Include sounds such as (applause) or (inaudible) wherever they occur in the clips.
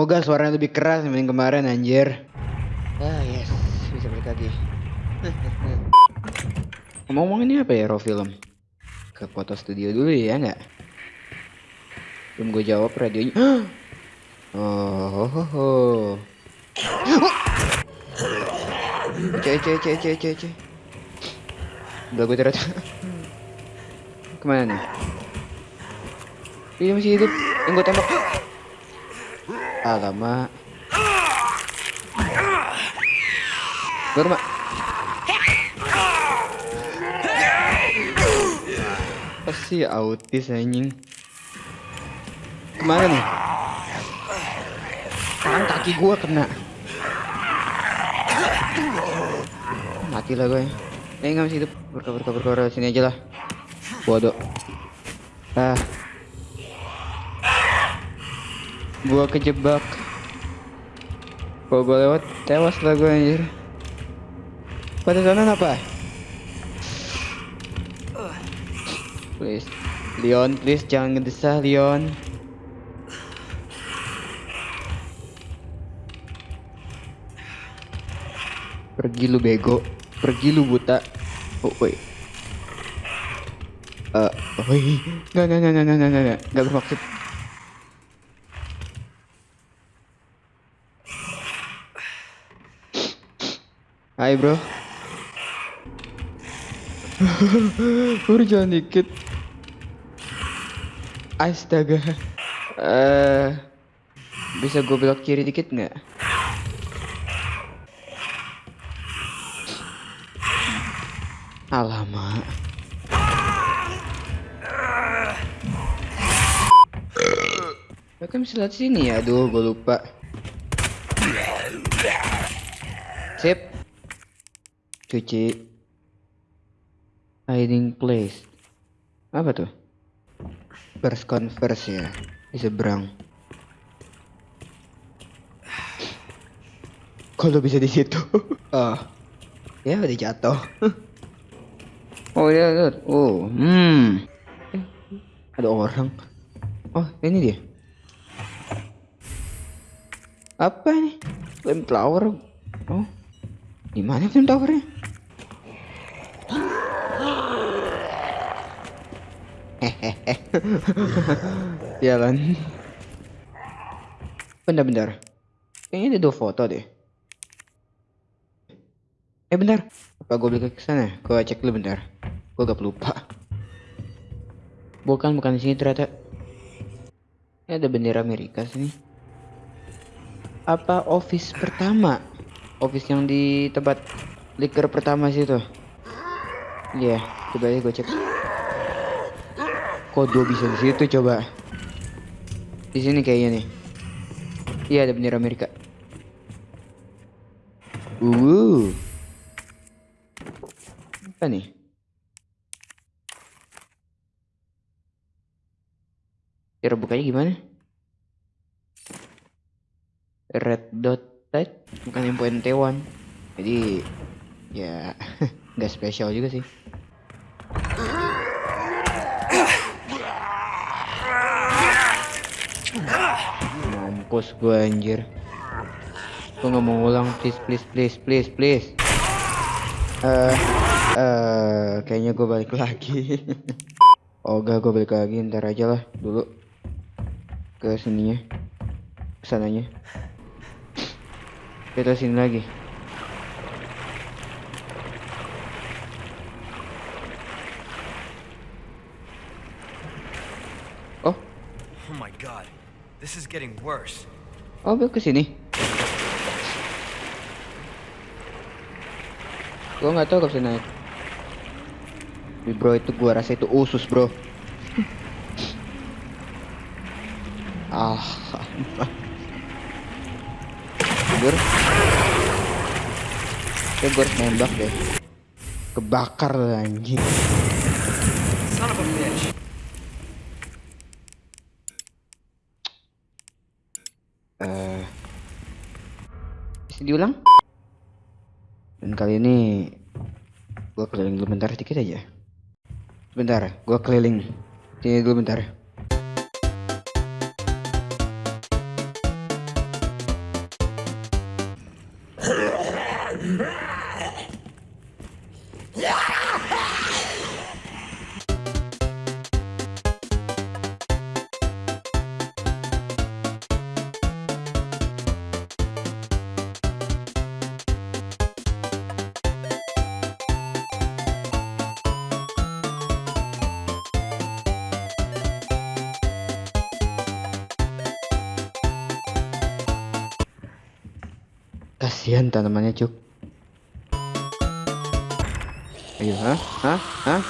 Semoga suaranya lebih keras dibanding kemarin anjir. Ah yes, bisa balik lagi. (laughs) Ngomong-ngomong ini apa ya raw film? Ke foto studio dulu ya nggak? Belum gue jawab radionya. (gasps) Oh, ho, ho, ho. Cek, cek, cek, cek, cek, cek. Udah gue ternyata. (laughs) Ke mana nih? Dia masih hidup. Yang gue tembak. (gasps) Alamak. Gue rumah. Pasti autis anjing. Ke mana nih? Sekarang kaki gua kena. Mati lah gue. Eh nggak masih hidup. Berkah berkah sini aja lah. Bodoh. Ah. Gua kejebak. Kalau gua lewat tewas lah gue anjir. Pada sana apa? Please. Leon, please jangan ngedesah Leon. Pergi lu bego. Pergi lu buta. Oh, wait. Eh, uh, woi. Enggak, enggak, enggak, enggak, enggak, enggak, enggak bermaksud. Hai, bro. (laughs) Baru jalan dikit. Astaga. Uh, bisa gue belok kiri dikit nggak? Alamak. Mereka bisa lihat sini ya, aduh gue lupa. Sip. Cuci. Hiding place. Apa tuh? First converse ya, di seberang. Kalau bisa di situ. oh. (laughs) Ya udah jatuh. (laughs) Oh iya, lihat. Oh, hmm. Eh, ada orang. Oh, ini dia. Apa ini? Flame flower. Oh, di mana flame flowernya? Jalan. (laughs) Bentar-bentar. Kayaknya ada dua foto deh. Eh bentar, apa gue balik ke sana? Gue cek dulu bentar. Gue gak lupa. Bukan, bukan di sini ternyata. Ini ada bendera Amerika sini. Apa office pertama? Office yang di tempat liker pertama situ. Iya, yeah, coba aja gue cek. Kok dua bisa di situ coba? Di sini kayaknya nih. Iya ada bendera Amerika. Uh. Apa nih? Cara bukanya gimana? Red dot type bukan yang poin T1 jadi ya (laughs) nggak spesial juga sih mampus gue anjir. Gue nggak mau ulang please please please please please. Eh uh, uh, kayaknya gue balik lagi. (laughs) Oh gak gue balik lagi. Ntar aja lah dulu. Ke sininya. Ke sananya kita sini lagi. Oh. Oh my god this is getting worse. Oh ke sini? Gua nggak tahu bisa naik. Tapi bro itu gua rasa itu usus bro. (laughs) Ah Gur ya gue harus nembak deh. Kebakar anjing diulang. Dan kali ini gua keliling dulu bentar sedikit aja. Sebentar gua keliling. Sini dulu bentar. Yeah! Kasihan tanamannya, Cuk. Ayo, hah? Hah? Hah?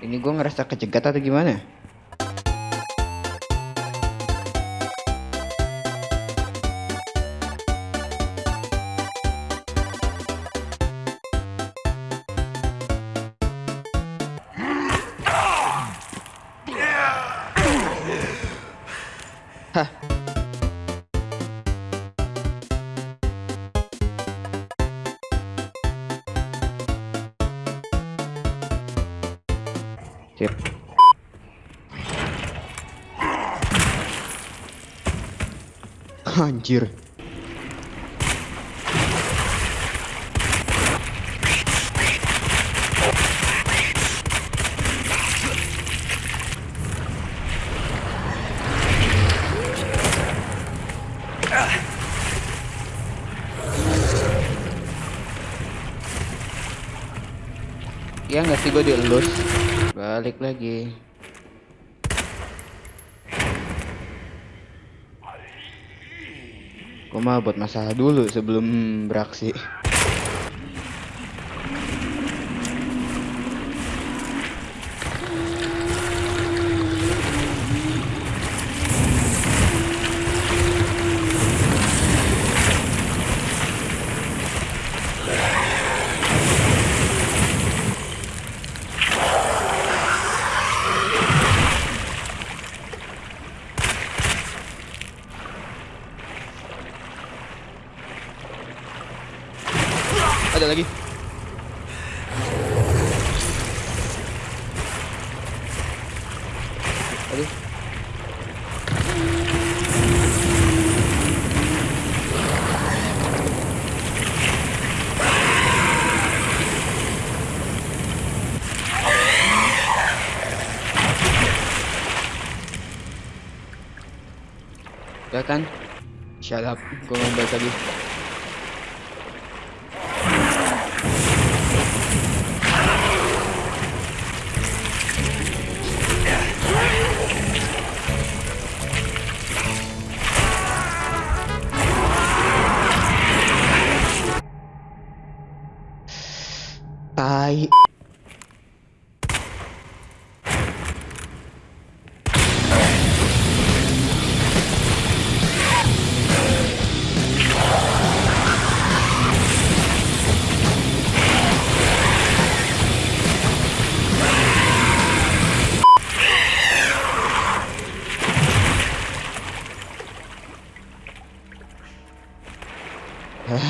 Ini gue ngerasa kejegat atau gimana? Sip. Anjir. Ya nggak sih gue dielus Balik lagi. Mah buat masalah dulu sebelum beraksi kan? Syarap, gue balik lagi.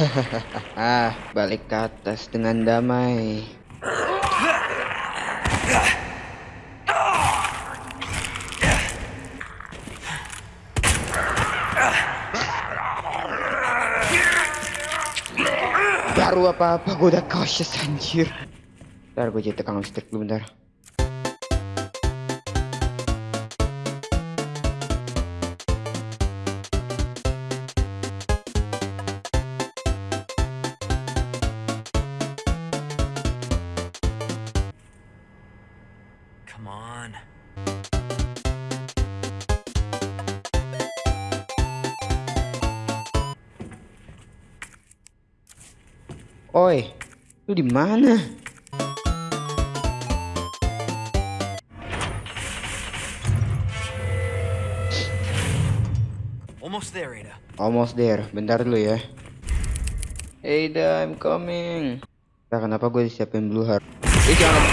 (laughs) ah, balik ke atas dengan damai. Baru apa-apa gue udah cautious anjir. Ntar gue jadi tukang listrik dulu bentar. Oi, lu di mana? Almost there, Ada. Almost there. Bentar dulu ya. Hey, Da, I'm coming. Nah, kenapa gue disiapin blue heart? Eh, jangan.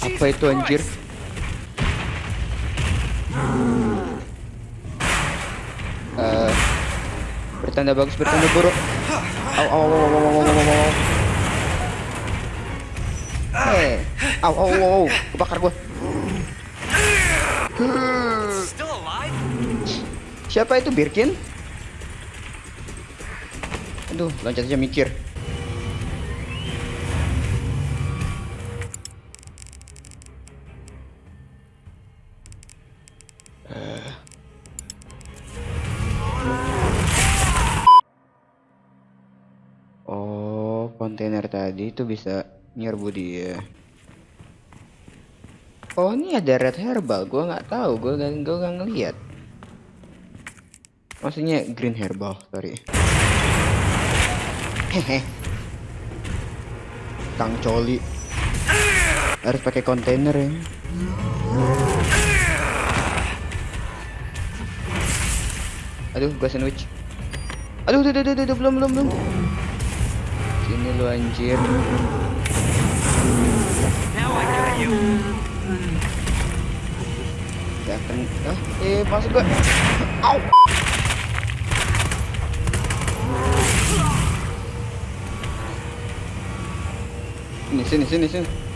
Apa itu anjir? Eh, bertanda bagus, bertanda buruk. Au au au au au au au. Eh, au Au au au au. Kebakar gua. Siapa itu Birkin? Aduh, loncat aja mikir. Tadi itu bisa nyerbu dia. Oh ini ada red herbal, gua nggak tahu, gua nggak gua nggak ngeliat. Maksudnya green herbal, sorry. Hehe. Kang Coli harus pakai kontainer ya. Aduh, gua sandwich. Aduh, aduh, aduh, aduh, aduh, belum, belum, belum. Sini lu anjir. Ya kan, ah, eh masuk gua. Au. Sini, sini, sini, sini.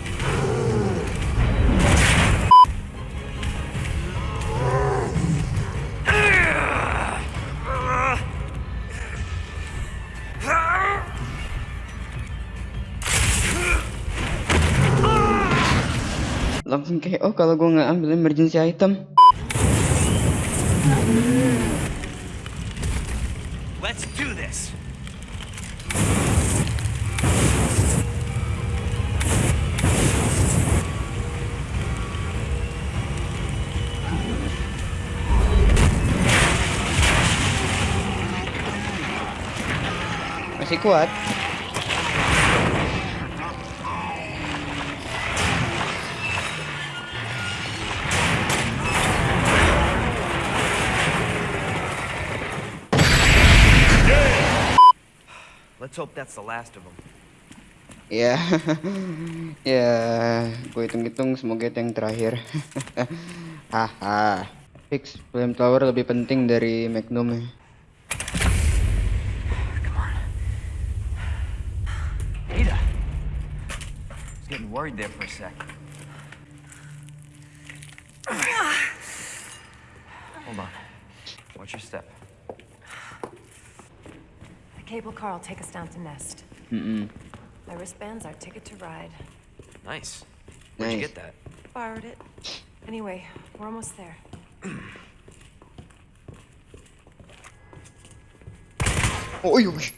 Langsung kayak oh kalau gua nggak ambil emergency item. Let's do this. Masih kuat. Let's hope that's the last of them. Ya, (laughs) ya, gue hitung-hitung semoga itu yang terakhir. (laughs) Haha, fix flamethrower lebih penting dari Magnum ya. Ada. Getting worried there for a sec. Hold on. Watch your step. Cable car will take us down to Nest. Mm-mm. My wristband's our ticket to ride. Nice. Where'd you Nice. get that? Borrowed it. Anyway, we're almost there. Oh iya. wih.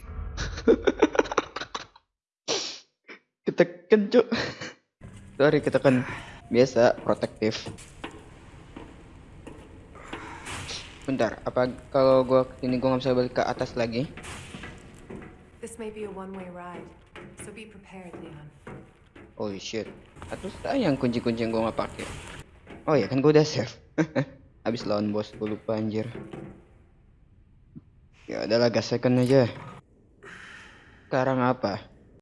ketekan cuk. Sorry ketekan biasa protektif. Bentar, apa kalau gua ini gua nggak bisa balik ke atas lagi? This may be a one-way ride, so be prepared, Leon. Holy shit. Atau sayang kunci-kunci yang gua nggak pakai. Oh ya kan gua udah save. (laughs) Habis lawan bos gua lupa anjir. Ya udahlah gas second aja. Sekarang apa?